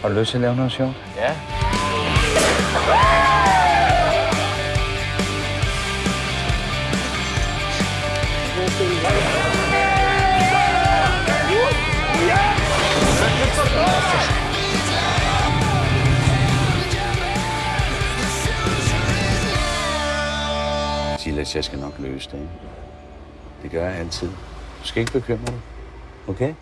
Har du lyst til at lave noget sjovt? Ja. Silas, jeg skal nok løse det. ikke? Det gør jeg altid. Du skal ikke bekymre dig. Okay?